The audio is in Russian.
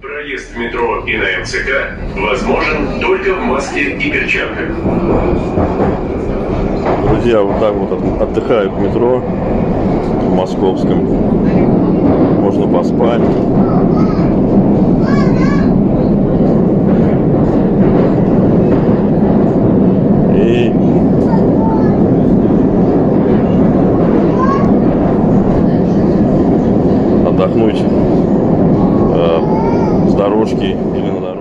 Проезд в метро и на МЦК возможен только в маске и перчатках. Друзья, вот так вот от- отдыхают в метро в московском. Можно поспать. И отдохнуть Troşki Illinois'larda.